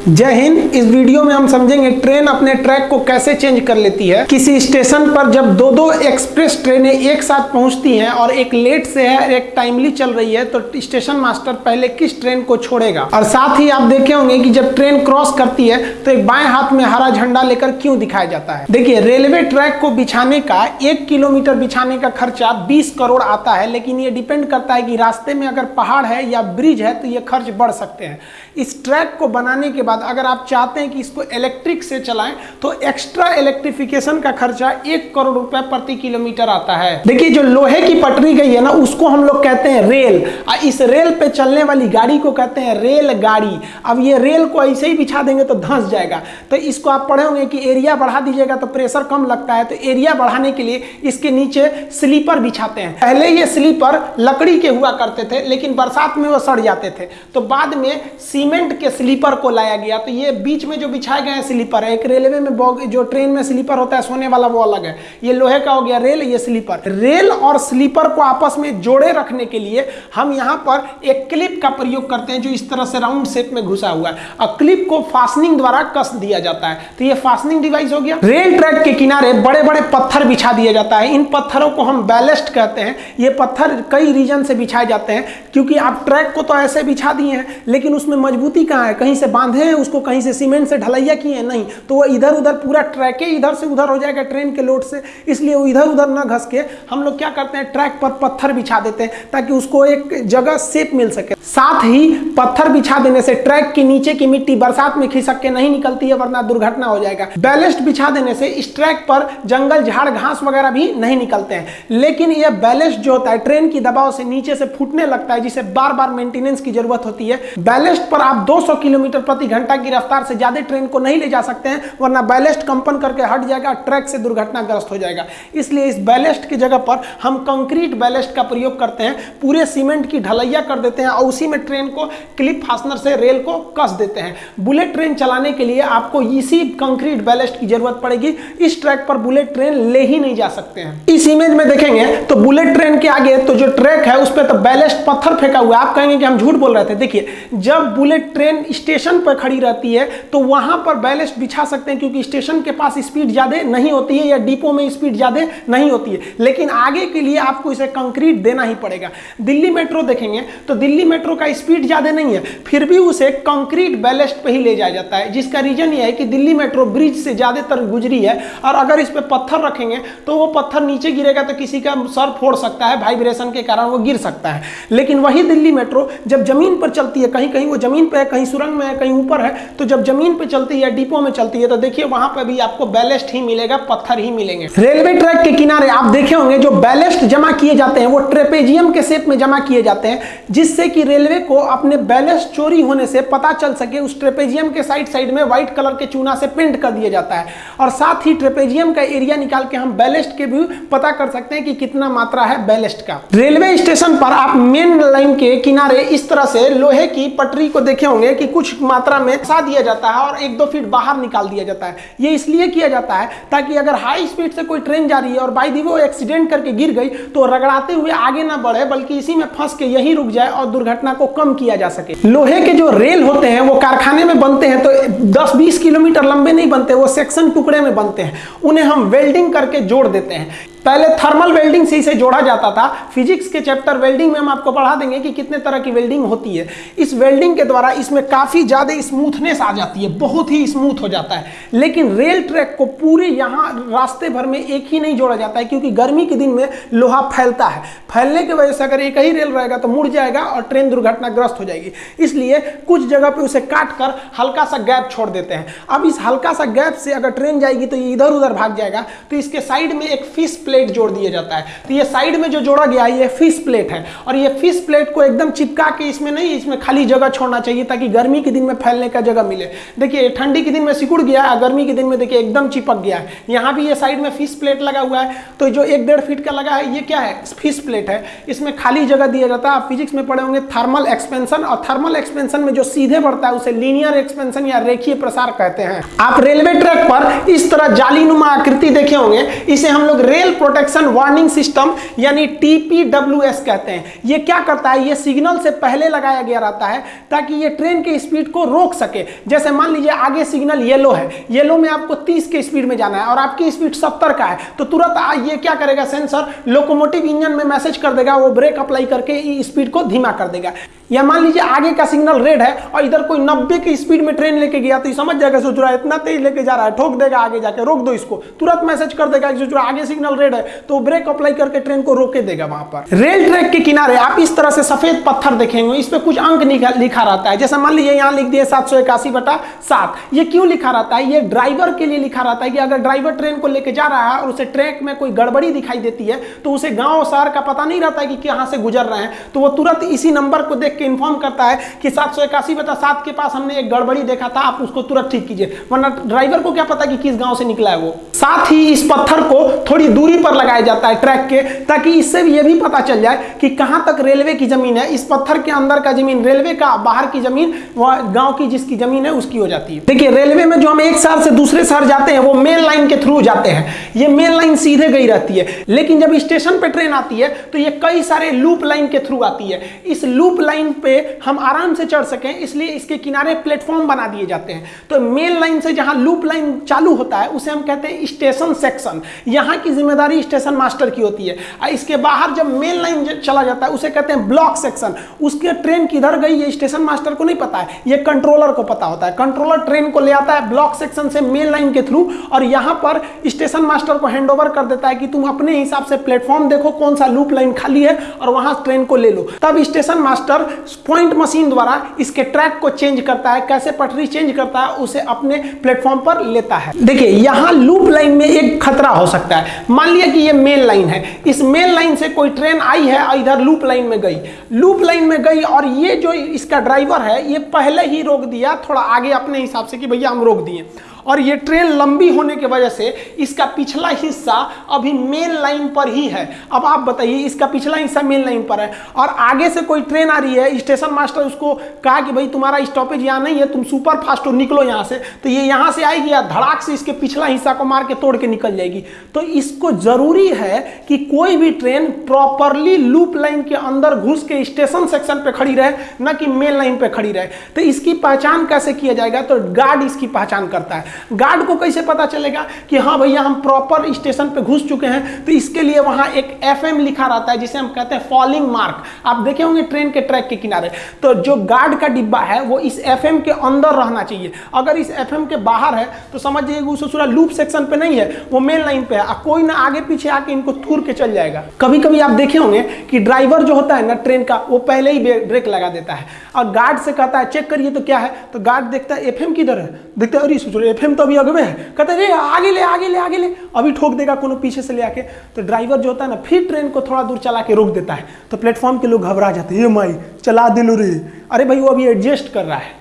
जय हिंद। इस वीडियो में हम समझेंगे ट्रेन अपने ट्रैक को कैसे चेंज कर लेती है। किसी स्टेशन पर जब दो दो एक्सप्रेस ट्रेनें एक साथ पहुँचती हैं और एक लेट से है, एक टाइमली चल रही है तो स्टेशन मास्टर पहले किस ट्रेन को छोड़ेगा? और साथ ही आप देखे होंगे कि जब ट्रेन क्रॉस करती है तो एक बाएँ हाथ में हरा झंडा लेकर क्यों दिखाया जाता है? देखिए, रेलवे ट्रैक को बिछाने का, एक किलोमीटर बिछाने का खर्चा बीस करोड़ आता है, लेकिन ये डिपेंड करता है कि रास्ते में अगर पहाड़ है या ब्रिज है तो ये खर्च बढ़ सकते हैं। इस ट्रैक को बनाने के बाद अगर आप चाहते हैं कि इसको इलेक्ट्रिक से चलाएँ तो एक्स्ट्रा इलेक्ट्रिफिकेशन का खर्चा एक करोड़ रुपए प्रति किलोमीटर आता है। देखिए, जो लोहे की पटरी गई है ना, उसको हम लोग कहते हैं रेल इस रेल पे चलने वाली गाड़ी को कहते हैं रेल गाड़ी। अब ये रेल को ऐसे ही बिछा देंगे तो धंस जाएगा। तो इसको आप पढ़े होंगे कि एरिया बढ़ा दीजिएगा तो प्रेशर कम लगता है। तो एरिया बढ़ाने के लिए इसके नीचे स्लीपर बिछाते हैं। पहले ये स्लीपर लकड़ी के हुआ करते थे, लेकिन बरसात में वो सड़ जाते थे। तो बाद में सीमेंट के स्लीपर को लाया गया तो ये बीच में जो बिछाए गए हैं स्लीपर है। एक रेलवे में जो ट्रेन में स्लीपर होता है, सोने वाला वो अलग है। ये लोहे का हो गया रेल, ये स्लीपर। रेल और स्लीपर को आपस में जोड़े रखने के लिए हम यहाँ पर एक क्लिप का प्रयोग करते हैं, जो इस तरह से राउंड शेप में घुसा हुआ है। और क्लिप को फास्टनिंग द्वारा कस दिया जाता है। तो ये फास्टनिंग डिवाइस हो गया। रेल ट्रैक के किनारे बड़े बड़े पत्थर बिछा दिया जाता है। इन पत्थरों को हम बैलेस्ट कहते हैं। ये पत्थर कई रीजन से बिछाए जाते हैं, क्योंकि आप ट्रैक को तो ऐसे बिछा दिए हैं, लेकिन उसमें मजबूती कहाँ है? कहीं से बांधे हैं, उसको कहीं से सीमेंट से ढलैया किए हैं? नहीं। तो वो इधर उधर पूरा ट्रैक इधर से उधर हो जाएगा ट्रेन के लोड से। इसलिए वो इधर उधर ना घस के हम लोग क्या करते हैं, ट्रैक पर पत्थर बिछा देते हैं, ताकि उसको एक जगह सेप मिल सके। साथ ही पत्थर बिछा देने से ट्रैक के नीचे की मिट्टी बरसात में खिसक के नहीं निकलती है, वरना दुर्घटना हो जाएगा। बैलेस्ट बिछा देने से इस ट्रैक पर जंगल, झाड़, घास वगैरह भी नहीं निकलते हैं। लेकिन यह बैलेस्ट जो होता है, ट्रेन की दबाव से नीचे से फूटने लगता है, जिसे बार बार मेंटेनेंस की ज़रूरत होती है। बैलेस्ट पर आप 200 किलोमीटर प्रति घंटा की रफ्तार से ज़्यादा ट्रेन को नहीं ले जा सकते हैं, वरना बैलेस्ट कंपन करके हट जाएगा, ट्रैक से दुर्घटनाग्रस्त हो जाएगा। इसलिए इस बैलेस्ट की जगह पर हम कंक्रीट बैलेस्ट का प्रयोग करते हैं, पूरे सीमेंट की ढलैया कर देते हैं और उसी में ट्रेन को क्लिप फास्टनर से रेल को कस देते हैं। बुलेट ट्रेन चलाने के लिए आपको इसी कंक्रीट बैलेस्ट की ज़रूरत पड़ेगी, इस ट्रैक पर बुलेट ट्रेन ले ही नहीं जा सकते हैं। इस इमेज में देखेंगे तो बुलेट ट्रेन के आगे तो जो ट्रैक है, उस पर तो बैलेस्ट पत्थर फेंका हुआ है। आप कहेंगे कि हम झूठ बोल रहे थे। देखिए, जब बुलेट ट्रेन स्टेशन पर रहती है तो वहाँ पर बैलेस्ट बिछा सकते हैं क्योंकि स्टेशन के पास स्पीड ज़्यादा नहीं होती है या डिपो में स्पीड ज़्यादा नहीं होती है। लेकिन आगे के लिए आपको इसे कंक्रीट देना ही पड़ेगा। दिल्ली मेट्रो देखेंगे तो दिल्ली मेट्रो का स्पीड ज़्यादा नहीं है, फिर भी उसे कंक्रीट बैलेस्ट पे ही ले जाया जाता है, जिसका रीजन यह है कि दिल्ली मेट्रो ब्रिज से ज़्यादातर गुजरी है और अगर इस पर पत्थर रखेंगे तो वो पत्थर नीचे गिरेगा तो किसी का सर फोड़ सकता है वाइब्रेशन के कारण वो गिर सकता है। लेकिन वही दिल्ली मेट्रो जब ज़मीन पर चलती है कहीं कहीं वो ज़मीन पर है, कहीं सुरंग में है, कहीं ऊपर है तो जब ज़मीन पे चलती है डिपो में चलती है तो देखिए वहाँ पर भी आपको बैलेस्ट ही मिलेगा, पत्थर ही मिलेंगे। रेलवे ट्रैक के किनारे आप देखे होंगे, जो बैलेस्ट जमा किए जाते हैं, वो ट्रेपेजियम के शेप में जमा किए जाते हैं, जिससे कि रेलवे को अपने बैलेस्ट चोरी होने से पता चल सके, उस ट्रेपेजियम के साइड साइड में व्हाइट कलर के चूना से पेंट कर दिया जाता है। और साथ ही ट्रेपेजियम का एरिया निकाल के हम बैलेस्ट के भी पता कर सकते हैं कि कितना मात्रा है बैलेस्ट का। रेलवे स्टेशन पर आप मेन लाइन के किनारे इस तरह से लोहे की पटरी को देखे होंगे कि कुछ मात्रा में फंसा दिया जाता है और एक दो फीट बाहर निकाल दिया जाता है। ये इसलिए किया जाता है ताकि अगर हाई स्पीड से कोई ट्रेन जा रही है और बाई दी वो एक्सीडेंट करके गिर गई तो रगड़ाते हुए आगे ना बढ़े, बल्कि इसी में फंस के यही रुक जाए और दुर्घटना को कम किया जा सके। लोहे के जो रेल होते हैं, वो कारखाने में बनते हैं तो दस बीस किलोमीटर लंबे नहीं बनते, वो सेक्शन टुकड़े में बनते हैं। उन्हें हम वेल्डिंग करके जोड़ देते हैं। पहले थर्मल वेल्डिंग से इसे जोड़ा जाता था। फिजिक्स के चैप्टर वेल्डिंग में हम आपको पढ़ा देंगे कि कितने तरह की वेल्डिंग होती है। इस वेल्डिंग के द्वारा इसमें काफ़ी ज़्यादा स्मूथनेस आ जाती है, बहुत ही स्मूथ हो जाता है। लेकिन रेल ट्रैक को पूरे यहाँ रास्ते भर में एक ही नहीं जोड़ा जाता है, क्योंकि गर्मी के दिन में लोहा फैलता है। फैलने की वजह से अगर एक ही रेल रहेगा तो मुड़ जाएगा और ट्रेन दुर्घटनाग्रस्त हो जाएगी। इसलिए कुछ जगह पर उसे काट कर हल्का सा गैप छोड़ देते हैं। अब इस हल्का सा गैप से अगर ट्रेन जाएगी तो ये इधर उधर भाग जाएगा। तो इसके साइड में एक फ़िश प्लेट जोड़ दिया जाता है। तो ये साइड में जो जोड़ा गया है ये फ़िश प्लेट है। और ये फ़िश प्लेट को एकदम चिपका के इसमें नहीं, इसमें खाली जगह छोड़ना चाहिए ताकि गर्मी के दिन में फैलने का जगह मिले। देखिए, ठंडी के दिन में सिकुड़ गया है गर्मी के दिन में देखिए एकदम चिपक गया है। यहाँ भी ये साइड में फ़िश प्लेट लगा हुआ है। तो जो एक डेढ़ फीट का लगा है, ये क्या है? फ़िश प्लेट है। इसमें खाली जगह दिया जाता है। आप फिजिक्स में पढ़े होंगे थर्मल एक्सपेंशन और थर्मल एक्सपेंशन में जो सीधे बढ़ता है, उसे लीनियर एक्सपेंशन या रेखीय प्रसार कहते हैं। आप रेलवे ट्रैक पर इस तरह जालीनुमा आकृति देखे होंगे। इसे हम लोग रेल प्रोटेक्शन वार्निंग सिस्टम यानी टीपीडब्ल्यूएस कहते हैं। ये क्या करता है? ये सिग्नल से पहले लगाया गया रहता है ताकि ये ट्रेन के स्पीड को रोक सके। जैसे मान लीजिए आगे सिग्नल येलो है। येलो में आपको 30 के स्पीड में जाना है और आपकी स्पीड 70 का है। तो तुरंत ये क्या करेगा? सेंसर लोकोमोटिव इंजन में मैसेज कर देगा, वो ब्रेक अप्लाई करके स्पीड को धीमा कर देगा। या मान लीजिए आगे का सिग्नल रेड है और इधर कोई 90 की स्पीड में ट्रेन लेके गया तो ये समझ जाएगा, सोच रहा है, इतना तेज लेके जा रहा है, ठोक देगा आगे जाके, रोक दो इसको। तुरंत मैसेज कर देगा सोच रहा आगे सिग्नल रेड है तो ब्रेक अप्लाई करके ट्रेन को रोके देगा वहाँ पर। रेल ट्रैक के किनारे आप इस तरह से सफ़ेद पत्थर देखेंगे, इस पर कुछ अंक लिखा रहता है। जैसे मान लीजिए यहाँ लिख दिए सात सौ इक्यासी बटा सात। ये क्यों लिखा रहता है? ये ड्राइवर के लिए लिखा रहता है कि अगर ड्राइवर ट्रेन को लेके जा रहा है और उसे ट्रैक में कोई गड़बड़ी दिखाई देती है तो उसे गाँव शहर का पता नहीं रहता है कि कहाँ से गुजर रहे हैं। तो वो तुरंत इसी नंबर को देख के इन्फॉर्म करता है कि सात सौ इक्यासी बता सात के पास हमने एक गड़बड़ी देखा था, आप उसको तुरंत ठीक कीजिए। वरना ड्राइवर को क्या पता कि किस गाँव से निकला है वो। साथ ही इस पत्थर को थोड़ी दूरी पर लगाया जाता है ट्रैक के, ताकि इससे भी ये भी पता चल जाए कि कहाँ तक रेलवे की ज़मीन है। इस पत्थर के अंदर का ज़मीन, रेलवे का बाहर की ज़मीन, वह गाँव की जिसकी ज़मीन है, उसकी हो जाती है। देखिए, रेलवे में जो हम एक शहर से दूसरे शहर जाते हैं, वो मेन लाइन के थ्रू जाते हैं। ये मेन लाइन सीधे गई रहती है। लेकिन जब स्टेशन पर ट्रेन आती है तो ये कई सारे लूप लाइन के थ्रू आती है। इस लूप लाइन पे हम आराम से चढ़ सकें, इसलिए इसके किनारे प्लेटफॉर्म बना दिए जाते हैं। तो मेन लाइन से जहाँ लूप लाइन चालू होता है, उसे हम कहते हैं स्टेशन सेक्शन, यहाँ की ज़िम्मेदारी स्टेशन मास्टर की होती है। इसके बाहर जब मेन लाइन चला जाता है, उसे कहते हैं ब्लॉक सेक्शन। उसके ट्रेन किधर गई, ये स्टेशन मास्टर को नहीं पता है। ये कंट्रोलर को पता होता है। कंट्रोलर ट्रेन को ले आता है ब्लॉक सेक्शन से मेन लाइन के थ्रू और यहाँ पर स्टेशन मास्टर को हैंड कर देता है कि तुम अपने हिसाब से प्लेटफॉर्म देखो, कौन सा लूप लाइन खाली है और वहाँ ट्रेन को ले लो। तब स्टेशन मास्टर पॉइंट मशीन द्वारा इसके ट्रैक को चेंज करता है। कैसे पटरी चेंज करता है, उसे अपने प्लेटफॉर्म पर लेता है। देखिए, यहाँ लूप लाइन में एक खतरा हो सकता है। मान लिया कि ये मेन लाइन है। इस मेन लाइन से कोई ट्रेन आई है और इधर लूप लाइन में गई। लूप लाइन में गई और ये जो इसका ड्राइवर है, ये पहले ही रोक दिया, थोड़ा आगे अपने हिसाब से कि भैया हम रोक दिए। और ये ट्रेन लंबी होने की वजह से इसका पिछला हिस्सा अभी मेन लाइन पर ही है। अब आप बताइए, इसका पिछला हिस्सा मेन लाइन पर है और आगे से कोई ट्रेन आ रही है स्टेशन मास्टर उसको कहा कि भाई तुम्हारा स्टॉपेज यहाँ नहीं है, तुम सुपर फास्ट हो, निकलो यहाँ से। तो ये यहाँ से आएगी या धड़ाक से इसके पिछला हिस्सा को मार के तोड़ के निकल जाएगी। तो इसको ज़रूरी है कि कोई भी ट्रेन प्रॉपरली लूप लाइन के अंदर घुस के स्टेशन सेक्शन पे खड़ी रहे, न कि मेन लाइन पे खड़ी रहे। तो इसकी पहचान कैसे किया जाएगा? तो गार्ड इसकी पहचान करता है। गार्ड को कैसे पता चलेगा कि हाँ भैया, हम प्रॉपर स्टेशन पे घुस चुके हैं तो इसके लिए वहाँ एक एफएम लिखा रहता है, जिसे हम कहते हैं फॉलिंग मार्क आप देखे होंगे ट्रेन के ट्रैक के किनारे। तो जो गार्ड का डिब्बा है, वो इस एफएम के अंदर रहना चाहिए। अगर इस एफएम के बाहर है तो समझ जाइए उस पूरा लूप सेक्शन पे नहीं है, वो मेन लाइन पे है। कोई ना आगे पीछे आके इनको तूर के चल जाएगा। कभी कभी आप देखे होंगे कि ड्राइवर जो होता है ना ट्रेन का, वो पहले ही ब्रेक लगा देता है। और गार्ड से कहता है चेक करिए तो क्या है? तो गार्ड देखता है एफ़ किधर है? देखता है, अरे एफ़ तो अभी अगवे है। कहते रे आगे ले आगे ले आगे ले। अभी ठोक देगा कोनो पीछे से ले आके। तो ड्राइवर जो होता है ना, फिर ट्रेन को थोड़ा दूर चला के रोक देता है। तो प्लेटफॉर्म के लोग घबरा जाते हैं ये माई, चला दिलो रे। अरे भाई, वो अभी एडजस्ट कर रहा है।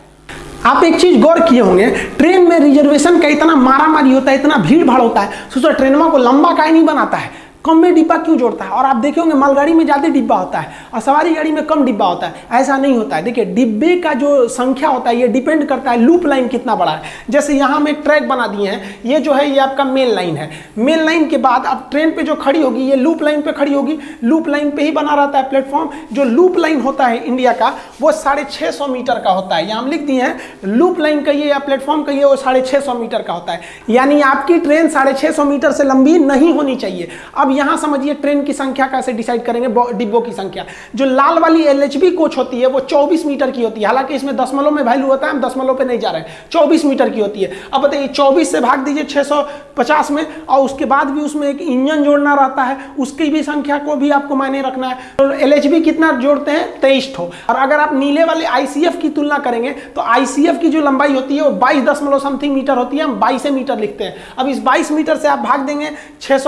आप एक चीज़ गौर किए होंगे, ट्रेन में रिजर्वेशन का इतना मारा मारी होता है, इतना भीड़ भाड़ होता है। सोचो ट्रेनवा को लंबा काय नहीं बनाता है। कम में डिब्बा क्यों जोड़ता है? और आप देखे होंगे मालगाड़ी में ज़्यादा डिब्बा होता है और सवारी गाड़ी में कम डिब्बा होता है। ऐसा नहीं होता है। देखिए, डिब्बे का जो संख्या होता है, ये डिपेंड करता है लूप लाइन कितना बड़ा है। जैसे यहाँ एक ट्रैक बना दिए हैं, ये जो है, ये आपका मेन लाइन है। मेन लाइन के बाद अब ट्रेन पर जो खड़ी होगी, ये लूप लाइन पर खड़ी होगी। लूप लाइन पर ही बना रहता है प्लेटफॉर्म जो लूप लाइन होता है इंडिया का, वो साढ़े मीटर का होता है। यहाँ हम लिख दिए हैं लूप लाइन कहिए या प्लेटफॉर्म कहिए वो साढ़े मीटर का होता है। यानी आपकी ट्रेन साढ़े मीटर से लंबी नहीं होनी चाहिए। अब यहाँ समझिए ट्रेन की संख्या कैसे डिसाइड करेंगे डिब्बों की संख्या। जो लाल वाली एलएचबी कोच होती है, वो 24 मीटर की होती है। हालाँकि इसमें दशमलव में वैल्यू होता है, हम दशमलव पे नहीं जा रहे हैं। 24 मीटर की होती है। अब बताइए 24 से भाग दीजिए 650 में, और उसके बाद भी उसमें एक इंजन जोड़ना रहता है, उसकी भी संख्या को भी आपको मायने रखना है। तो एल कितना जोड़ते हैं? तेईस ठो। और अगर आप नीले वाले आई की तुलना करेंगे तो आईसीएफ की जो लंबाई होती है, वो बाईस समथिंग मीटर होती है। हम बाईस मीटर लिखते हैं। अब इस बाईस मीटर से आप भाग देंगे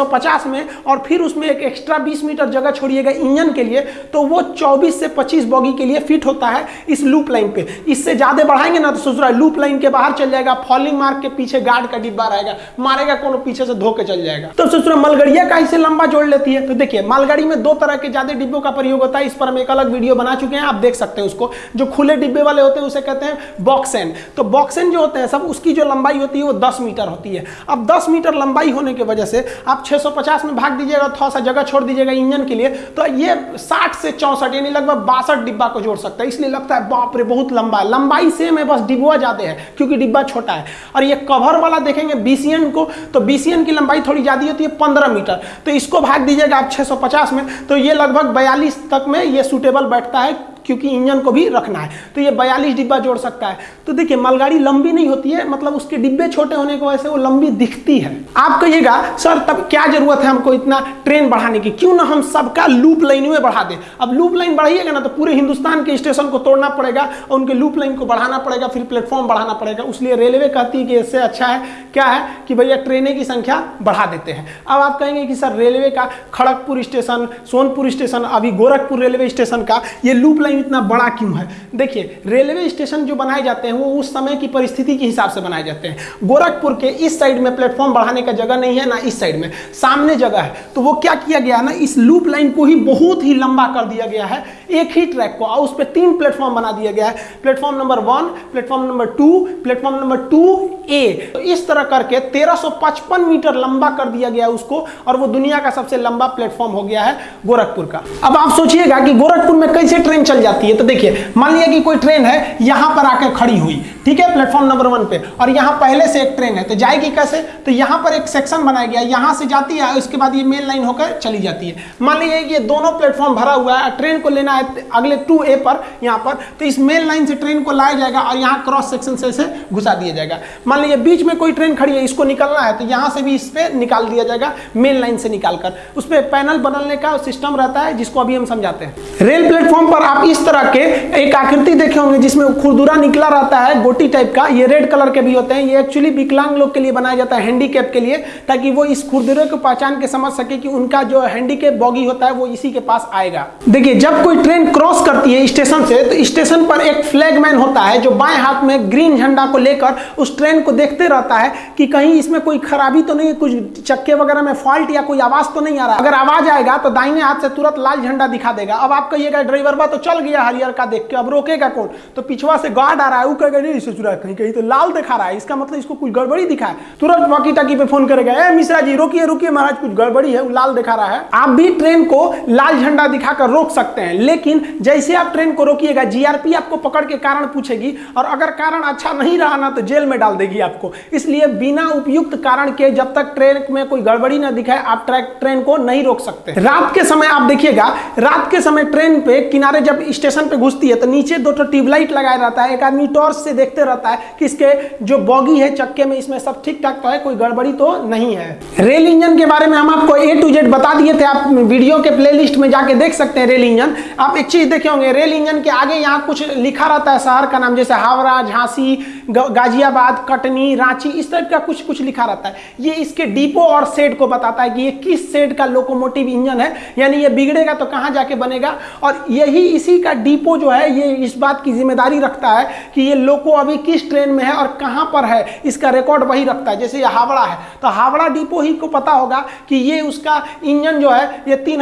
पचास में और फिर उसमें एक एक्स्ट्रा 20 मीटर जगह छोड़िएगा इंजन के लिए तो वो 24 से 25 बॉगी के लिए फिट होता है इस लूप लाइन पे। इससे ज़्यादा बढ़ाएँगे ना तो सोच रहा है लूप लाइन के बाहर चल जाएगा फॉलिंग मार्क के पीछे गार्ड का डिब्बा रहेगा, मारेगा कोनो पीछे से धोके चल जाएगा। तो सोच रहा मलगड़िया का इसे लंबा जोड़ लेती है। तो देखिए, मालगाड़ी में दो तरह के ज़्यादा डिब्बों का प्रयोग होता है, इस पर हम एक अलग वीडियो बना चुके हैं, आप देख सकते हैं उसको। जो खुले डिब्बे वाले होते हैं, उसे कहते हैं बॉक्सेन तो बॉक्सेन जो होते हैं, सब उसकी जो लंबाई होती है, वो दस मीटर होती है। अब दस मीटर लंबाई होने की वजह से आप छह में भाग दीजिएगा, थोड़ा सा जगह छोड़ दीजिएगा इंजन के लिए तो ये साठ से चौसठ, यानी लगभग बासठ डिब्बा को जोड़ सकता है। इसलिए लगता है, बाप रे, बहुत लंबा है। लंबाई सेम है, बस डिब्बा ज़्यादा है, क्योंकि डिब्बा छोटा है। और ये कवर वाला देखेंगे बीसीएन को तो बीसीएन की लंबाई थोड़ी ज़्यादा होती है, पंद्रह मीटर। तो इसको भाग दीजिएगा आप छः में तो ये लगभग बयालीस तक में ये सुटेबल बैठता है। क्योंकि इंजन को भी रखना है। तो ये बयालीस डिब्बा जोड़ सकता है। तो देखिए, मालगाड़ी लंबी नहीं होती है मतलब उसके डिब्बे छोटे होने की वजह से वो लंबी दिखती है। आप कहिएगा, सर, तब क्या ज़रूरत है हमको इतना ट्रेन बढ़ाने की? क्यों ना हम सबका लूप लाइन में बढ़ा दें? अब लूप लाइन बढ़ाइएगा ना तो पूरे हिंदुस्तान के स्टेशन को तोड़ना पड़ेगा और उनके लूप लाइन को बढ़ाना पड़ेगा, फिर प्लेटफॉर्म बढ़ाना पड़ेगा। उसलिए रेलवे कहती है कि इससे अच्छा है, क्या है कि भैया ट्रेनें की संख्या बढ़ा देते हैं। अब आप कहेंगे कि, सर, रेलवे का खड़गपुर स्टेशन, सोनपुर स्टेशन, अभी गोरखपुर रेलवे स्टेशन का ये लूप लाइन इतना बड़ा क्यों है? देखिए, रेलवे स्टेशन जो बनाए जाते हैं, वो उस समय की परिस्थिति के हिसाब से बनाए जाते हैं। गोरखपुर के इस साइड में प्लेटफॉर्म बढ़ाने का जगह नहीं है, ना इस साइड में। सामने जगह है। तो वो क्या किया गया ना, इस लूप लाइन को ही बहुत ही लंबा कर दिया गया है। एक ही ट्रैक को, और उस पर तीन प्लेटफॉर्म बना दिया गया है। Platform number one, platform number two, platform number two A. तो इस तरह करके 1355 मीटर लंबा कर दिया गया उसको, और वो दुनिया का सबसे लंबा प्लेटफॉर्म हो गया है गोरखपुर का। अब आप सोचिएगा कि गोरखपुर में कैसे ट्रेन चल जाती है तो देखिए, मान लिया कि कोई ट्रेन है, यहाँ पर आकर खड़ी हुई। ठीक है प्लेटफॉर्म नंबर वन पे। और यहाँ पहले से एक ट्रेन है तो जाएगी कैसे? तो यहाँ पर एक सेक्शन बनाया गया, यहाँ से जाती है, उसके बाद ये मेन लाइन होकर चली जाती है। मान लीजिए ये दोनों प्लेटफॉर्म भरा हुआ है ट्रेन को लेना है अगले टू ए पर, यहाँ पर तो इस मेन लाइन से ट्रेन को लाया जाएगा और यहाँ क्रॉस सेक्शन से इसे घुसा दिया जाएगा। मान लीजिए बीच में कोई ट्रेन खड़ी है, इसको निकलना है तो यहाँ से भी इस पर निकाल दिया जाएगा मेन लाइन से निकालकर। उस पर पैनल बदलने का सिस्टम रहता है, जिसको अभी हम समझाते हैं। रेल प्लेटफॉर्म पर आप इस तरह के एक आकृति देखे होंगे, जिसमें खुरदुरा निकला रहता है गोटी टाइप का, ये रेड कलर के भी होते हैं। ये एक्चुअली विकलांग लोग के लिए बनाया जाता है हैंडीकैप के लिए, ताकि वो इस खुरदुरे को पहचान के समझ सके कि उनका जो हैंडीकैप बॉगी होता है, वो इसी के पास आएगा। देखिए, जब कोई ट्रेन क्रॉस करती है स्टेशन से तो स्टेशन पर एक फ्लैगमैन होता है, जो बाएँ हाथ में ग्रीन झंडा को लेकर उस ट्रेन को देखते रहता है कि कहीं इसमें कोई खराबी तो नहीं कुछ चक्के वगैरह में फॉल्ट या कोई आवाज़ तो नहीं आ रहा। अगर आवाज़ आएगा तो दाहिने हाथ से तुरंत लाल झंडा दिखा देगा। अब आप कहिएगा, ड्राइवर बा तो चल गया हरियर का देख के, अब रोकेगा कौन? तो पिछवा से गार्ड आ रहा है, वो कहेगा ससुरा कहीं कहीं तो लाल दिखा रहा है। इसका मतलब इसको कुछ गड़बड़ी दिखा है। तुरंत वॉकी टाकी पे फ़ोन करेगा, ए मिश्रा जी रोकिए रोकिए महाराज, कुछ गड़बड़ी है, वो लाल दिखा रहा है। आप भी ट्रेन को लाल झंडा दिखाकर रोक सकते हैं, लेकिन जैसे आप ट्रेन को रोकिएगा, जीआरपी आपको पकड़ के कारण पूछेगी, और अगर कारण अच्छा नहीं रहा ना तो जेल में डाल देगी आपको। इसलिए बिना उपयुक्त कारण के जब तक ट्रेन में कोई गड़बड़ी ना दिखाए आप ट्रैक ट्रेन को नहीं रोक सकते। रात के समय आप देखिएगा, रात के समय ट्रेन पे किनारे जब स्टेशन पे घुसती है तो नीचे दो ट्यूबलाइट लगाया रहता है, एक आदमी टॉर्च से देखते रहता है कि इसके जो बॉगी है चक्के में, इसमें सब ठीक ठाक तो है, कोई गड़बड़ी तो नहीं है। रेल इंजन के बारे में हम आपको ए टू जेड बता दिए थे, आप वीडियो के प्लेलिस्ट में जाके देख सकते हैं रेल इंजन। आप एक चीज़ देखे होंगे, रेल इंजन के आगे यहाँ कुछ लिखा रहता है शहर का नाम, जैसे हावड़ा, झांसी गाजियाबाद, कटनी, रांची, इस टाइप का कुछ कुछ लिखा रहता है। ये इसके डिपो और सेड को बताता है कि ये किस सेड का लोकोमोटिव इंजन है, यानी ये बिगड़ेगा तो कहाँ जाके बनेगा? और यही इसी का डिपो जो है, ये इस बात की ज़िम्मेदारी रखता है कि ये लोको अभी किस ट्रेन में है और कहाँ पर है, इसका रिकॉर्ड वही रखता है। जैसे ये हावड़ा है तो हावड़ा डिपो ही को पता होगा कि ये उसका इंजन जो है, ये तीन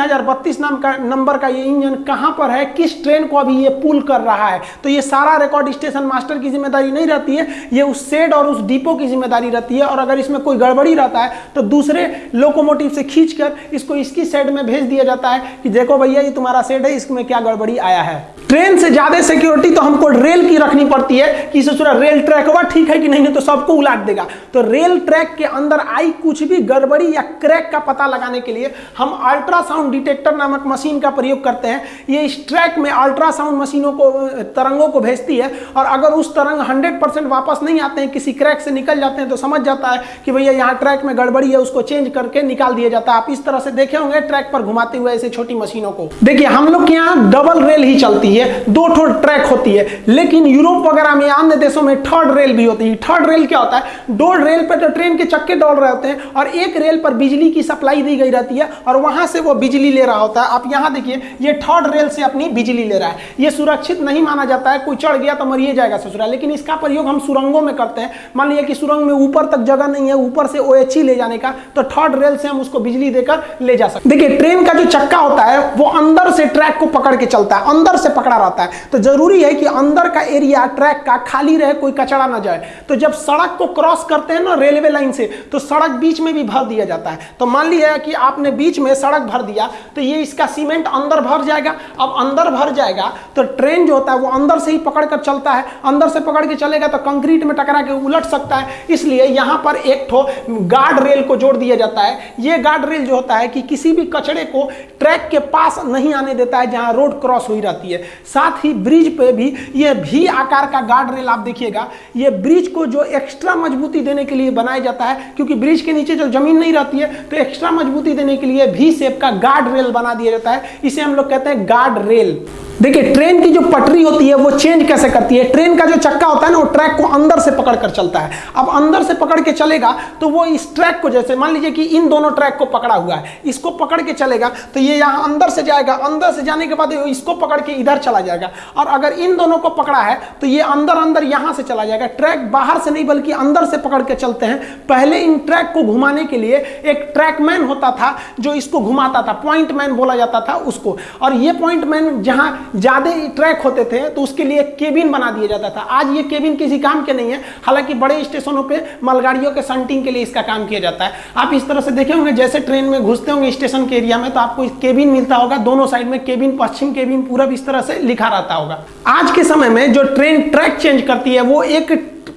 नाम का नंबर का ये इंजन कहाँ पर है, किस ट्रेन को अभी ये पुल कर रहा है। तो ये सारा रिकॉर्ड स्टेशन मास्टर की ज़िम्मेदारी नहीं रहती है, ये उस सेड और उस डिपो की ज़िम्मेदारी रहती है और अगर इसमें कोई गड़बड़ी रहता है तो दूसरे लोकोमोटिव से खींचकर इसको इसकी सेड में भेज दिया जाता है कि देखो भैया, ये तुम्हारा सेड है, इसमें क्या गड़बड़ी आया है। ट्रेन से ज़्यादा सिक्योरिटी तो हमको रेल की रखनी पड़ती है कि इसे ससुरा रेल ट्रैक हुआ ठीक है कि नहीं तो सबको उलाट देगा। तो रेल ट्रैक के अंदर आई कुछ भी गड़बड़ी या क्रैक का पता लगाने के लिए हम अल्ट्रासाउंड डिटेक्टर नामक मशीन का प्रयोग करते हैं। ये इस ट्रैक में अल्ट्रासाउंड मशीनों को, तरंगों को भेजती है और अगर उस तरंग 100 परसेंट वापस नहीं आते हैं, किसी क्रैक से निकल जाते हैं तो समझ जाता है कि भैया यहाँ ट्रैक में गड़बड़ी है, उसको चेंज करके निकाल दिया जाता है। आप इस तरह से देखे होंगे ट्रैक पर घुमाते हुए ऐसे छोटी मशीनों को। देखिए, हम लोग के यहाँ डबल रेल ही चलती है। दो ठो ट्रैक होती है। लेकिन यूरोप वगैरह में, अन्य देशों में थर्ड रेल भी होती है। थर्ड रेल क्या होता है? दो रेल पर तो ट्रेन के चक्के दौड़ रहे होते हैं और एक रेल पर बिजली की सप्लाई दी गई रहती है और वहाँ से वो बिजली ले रहा होता है। आप यहाँ देखिए, ये थर्ड रेल से अपनी बिजली ले रहा है। ये सुरक्षित नहीं माना जाता है। कोई चढ़ गया तो मरिए जाएगा ससुरा लेकिन इसका प्रयोग हम सुरंगों में करते हैं। मान लीजिए कि सुरंग में ऊपर तक जगह नहीं है, ऊपर से ओ ले जाने का तो थर्ड रेल से हम उसको बिजली देकर ले जा सकते देखिए, ट्रेन का जो चक्का होता है, वो अंदर से ट्रैक को पकड़ के चलता है। अंदर से पकड़ा रहता है। तो ज़रूरी है कि अंदर का एरिया, ट्रैक का खाली रहे, कोई कचरा ना जाए। तो जब सड़क को क्रॉस करते हैं ना रेलवे लाइन से तो सड़क बीच में भी भर दिया जाता है। तो मान लिया कि आपने बीच में सड़क भर दिया तो ये इसका सीमेंट अंदर भर जाएगा। अब अंदर भर जाएगा तो ट्रेन जो होता है वो अंदर से ही पकड़ कर चलता है। अंदर से पकड़ के चलेगा तो कंक्रीट में टकरा के उलट सकता है। इसलिए यहाँ पर एक ठो गार्ड रेल को जोड़ दिया जाता है। ये गार्ड रेल जो होता है कि किसी भी कचड़े को ट्रैक के पास नहीं आने देता है, जहाँ रोड क्रॉस हुई रहती है। साथ ही ब्रिज पे भी ये भी आकार का गार्ड रेल आप देखिएगा, ये ब्रिज को जो एक्स्ट्रा मजबूती देने के लिए बनाया जाता है, क्योंकि ब्रिज के नीचे जो ज़मीन नहीं रहती है तो एक्स्ट्रा मजबूती देने के लिए भी सेप का गार्ड रेल बना दिया जाता है। इसे हम लोग कहते हैं गार्ड रेल देखिए, ट्रेन की जो पटरी होती है, वो चेंज कैसे करती है? ट्रेन का जो चक्का होता है ना, वो ट्रैक को अंदर से पकड़ कर चलता है। अब अंदर से पकड़ के चलेगा तो वो इस ट्रैक को जैसे, मान लीजिए कि इन दोनों ट्रैक को पकड़ा हुआ है, इसको पकड़ के चलेगा तो ये यहाँ अंदर से जाएगा, अंदर से जाने के बाद इसको पकड़ के इधर चला जाएगा। और अगर इन दोनों को पकड़ा है तो ये अंदर अंदर यहाँ से चला जाएगा। ट्रैक बाहर से नहीं, बल्कि अंदर से पकड़ के चलते हैं। पहले इन ट्रैक को घुमाने के लिए एक ट्रैक मैन होता था, जो इसको घुमाता था पॉइंट मैन बोला जाता था उसको। और ये पॉइंट मैन जहाँ ज़्यादा ट्रैक होते थे तो उसके लिए केबिन बना दिया जाता था। आज ये केबिन किसी काम के नहीं है, हालाँकि बड़े स्टेशनों पे, मालगाड़ियों के संटिंग के लिए इसका काम किया जाता है। आप इस तरह से देखे होंगे, जैसे ट्रेन में घुसते होंगे स्टेशन के एरिया में तो आपको केबिन मिलता होगा, दोनों साइड में केबिन, पश्चिम केबिन पूरब इस तरह से लिखा रहता होगा। आज के समय में जो ट्रेन ट्रैक चेंज करती है, वो एक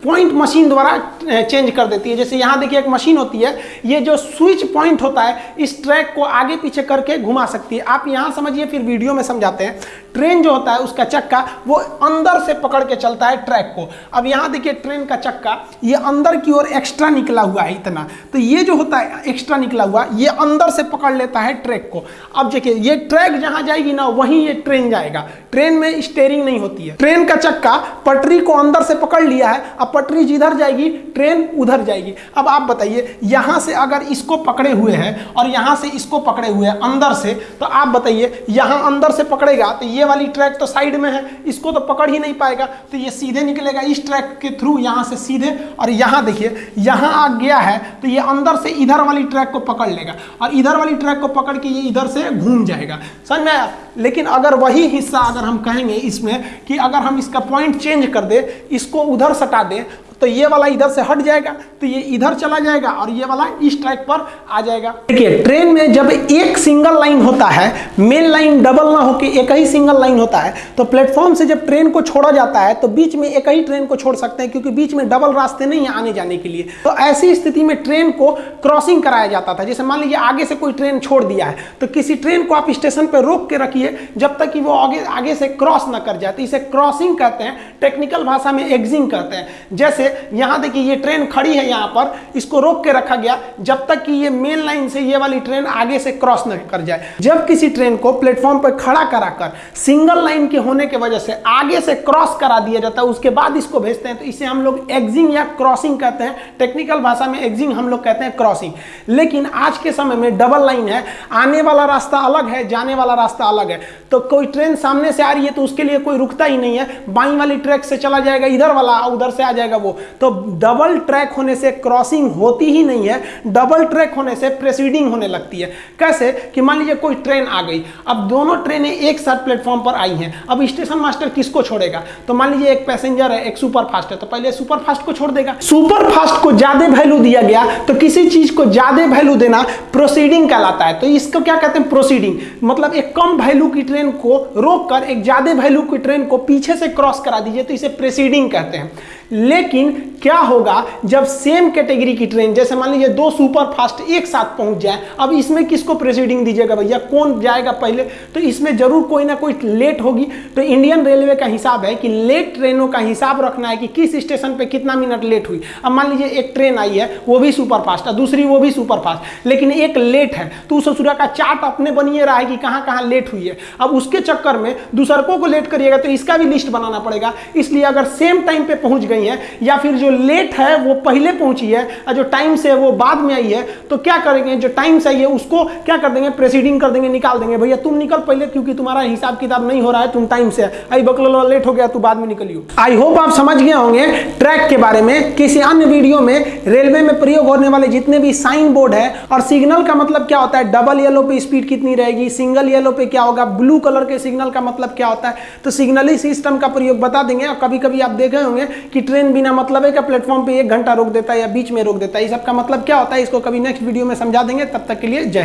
पॉइंट मशीन द्वारा चेंज कर देती है। जैसे यहाँ देखिए एक मशीन होती है। ये जो स्विच पॉइंट होता है, इस ट्रैक को आगे पीछे करके घुमा सकती है। आप यहाँ समझिए, फिर वीडियो में समझाते हैं। ट्रेन जो होता है, उसका चक्का, वो अंदर से पकड़ के चलता है ट्रैक को। अब यहाँ देखिए ट्रेन का चक्का, ये अंदर की ओर एक्स्ट्रा निकला हुआ है इतना। तो ये जो होता है एक्स्ट्रा निकला हुआ, ये अंदर से पकड़ लेता है ट्रैक को। अब देखिए, ये ट्रैक जहाँ जाएगी ना, वहीं ये ट्रेन जाएगा। ट्रेन में स्टेयरिंग नहीं होती है। ट्रेन का चक्का, पटरी को अंदर से पकड़ लिया है। अब पटरी जिधर जाएगी ट्रेन उधर जाएगी। अब आप बताइए, यहाँ से अगर इसको पकड़े हुए हैं और यहाँ से इसको पकड़े हुए हैं अंदर से तो आप बताइए, यहाँ अंदर से पकड़ेगा तो ये वाली ट्रैक तो साइड में है, इसको तो पकड़ ही नहीं पाएगा। तो ये सीधे निकलेगा इस ट्रैक के थ्रू यहाँ से सीधे और यहाँ देखिए, यहाँ आ गया है तो ये अंदर से इधर वाली ट्रैक को पकड़ लेगा और इधर वाली ट्रैक को पकड़ के ये इधर से घूम जाएगा। समझ में लेकिन अगर वही हिस्सा अगर हम कहेंगे इसमें कि अगर हम इसका पॉइंट चेंज कर दे, इसको उधर सटा दे तो ये वाला इधर से हट जाएगा तो ये इधर चला जाएगा और ये वाला इस ट्रैक पर आ जाएगा। देखिए ट्रेन में जब एक सिंगल लाइन होता है मेन लाइन डबल ना होकर एक ही सिंगल लाइन होता है तो प्लेटफॉर्म से जब ट्रेन को छोड़ा जाता है तो बीच में एक ही ट्रेन को छोड़ सकते हैं, क्योंकि बीच में डबल रास्ते नहीं है आने जाने के लिए। तो ऐसी स्थिति में ट्रेन को क्रॉसिंग कराया जाता था। जैसे मान लीजिए आगे से कोई ट्रेन छोड़ दिया है तो किसी ट्रेन को आप स्टेशन पर रोक के रखिए, जब तक कि वो आगे आगे से क्रॉस ना कर जाए। तो इसे क्रॉसिंग कहते हैं टेक्निकल भाषा में एग्जिंग कहते हैं। जैसे यहाँ देखिए, ये ट्रेन खड़ी है यहाँ पर। इसको रोक के रखा गया। जब तक कि ये मेन लाइन से ये वाली ट्रेन आगे से क्रॉस न कर जाए, जब किसी ट्रेन को प्लेटफॉर्म पर खड़ा कराकर सिंगल लाइन के होने की वजह से आगे से क्रॉस करा दिया जाता है, उसके बाद इसको भेजते हैं तो इसे हम लोग एग्जिंग या क्रॉसिंग कहते हैं। टेक्निकल भाषा में एग्जिंग हम लोग कहते हैं क्रॉसिंग। लेकिन आज के समय में डबल लाइन है, आने वाला रास्ता अलग है, जाने वाला रास्ता अलग है। तो कोई ट्रेन सामने से आ रही है तो उसके लिए कोई रुकता ही नहीं है। बाई वाली ट्रैक से चला जाएगा, इधर वाला, उधर से आ जाएगा वो। तो डबल ट्रैक होने से क्रॉसिंग होती ही नहीं है डबल ट्रैक होने से प्रेसीडिंग होने लगती है। कैसे? कि मान लीजिए कोई ट्रेन आ गई, अब दोनों ट्रेनें एक साथ प्लेटफॉर्म पर आई हैं, अब स्टेशन मास्टर किसको छोड़ेगा? तो मान लीजिए एक पैसेंजर है, एक सुपर फास्ट है तो पहले सुपर फास्ट को छोड़ देगा। सुपर फास्ट को ज़्यादा वैल्यू दिया गया तो किसी चीज़ को ज़्यादा वैल्यू देना प्रोसीडिंग कहलाता है। तो इसको क्या कहते हैं प्रोसीडिंग मतलब एक कम वैल्यू की ट्रेन को रोक कर एक ज़्यादा वैल्यू की ट्रेन को पीछे से क्रॉस करा दीजिए तो इसे प्रेसीडिंग कहते हैं। लेकिन क्या होगा जब सेम कैटेगरी की ट्रेन जैसे मान लीजिए दो सुपर फास्ट एक साथ पहुँच जाए, अब इसमें किसको प्रेसिडिंग दीजिएगा भैया? कौन जाएगा पहले? तो इसमें ज़रूर कोई ना कोई लेट होगी। तो इंडियन रेलवे का हिसाब है कि लेट ट्रेनों का हिसाब रखना है कि किस स्टेशन पे कितना मिनट लेट हुई। अब मान लीजिए एक ट्रेन आई है, वो भी सुपर फास्ट है, दूसरी वो भी सुपर फास्ट लेकिन एक लेट है। तो उस ससुरा का चार्ट अपने बनिए रहा है कि कहाँ कहाँ लेट हुई है। अब उसके चक्कर में दूसरकों को लेट करिएगा तो इसका भी लिस्ट बनाना पड़ेगा। इसलिए अगर सेम टाइम पे पहुँच गई नहीं है, या फिर जो लेट है, वो पहले पहुँची है, और जो टाइम से है, वो बाद में आई है तो क्या करेंगे? जो टाइम से आई है, उसको क्या कर देंगे? प्रेसिडिंग कर देंगे, निकाल देंगे। भैया, तुम निकल पहले, क्योंकि तुम्हारा हिसाब किताब नहीं हो रहा है, तुम टाइम से आई बकलो लेट हो गया, तू बाद में निकलियो। आई होप आप समझ गए होंगे ट्रैक के बारे में, किसी अन्य वीडियो में रेलवे में प्रयोग होने वाले जितने भी साइन बोर्ड है, और सिग्नल का मतलब क्या होता है? डबल येलो पे स्पीड कितनी रहेगी? सिंगल येलो पे क्या होगा? ब्लू कलर के सिग्नल का मतलब क्या होता है? तो सिग्नली सिस्टम का प्रयोग बता देंगे, और कभी कभी आप देखे होंगे कि ट्रेन बिना मतलब है का प्लेटफॉर्म पे एक घंटा रोक देता है या बीच में रोक देता है? इस सबका मतलब क्या होता है? इसको कभी नेक्स्ट वीडियो में समझा देंगे। तब तक के लिए जय